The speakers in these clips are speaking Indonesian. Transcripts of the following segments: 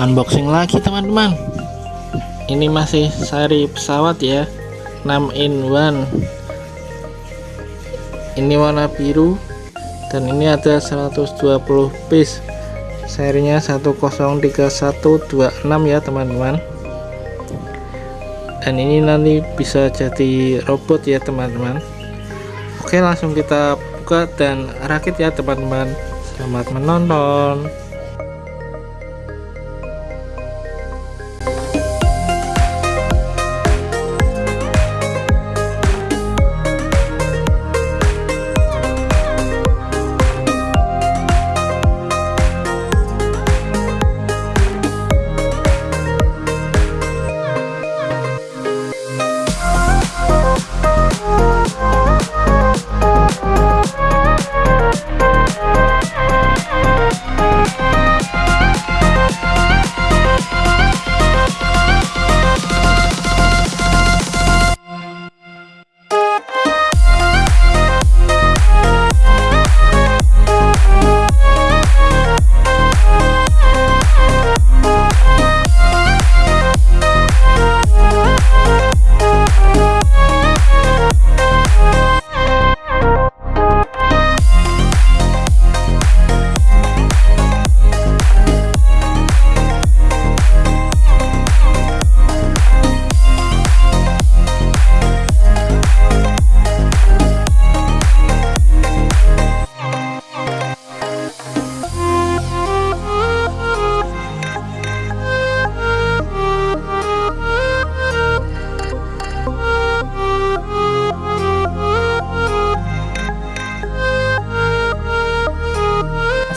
unboxing lagi teman-teman. Ini masih seri pesawat ya. 6 in 1 ini warna biru. Dan ini ada 120 piece. Serinya 103126 ya teman-teman. Dan ini nanti bisa jadi robot ya teman-teman. Oke langsung kita buka dan rakit ya teman-teman. Selamat menonton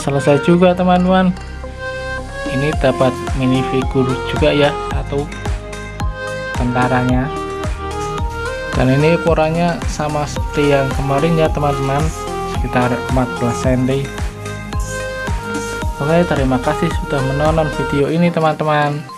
selesai juga teman-teman. Ini dapat minifigure juga ya satu tentaranya. Dan ini ukurannya sama seperti yang kemarin ya teman-teman. Sekitar 14 cm. Oke terima kasih sudah menonton video ini teman-teman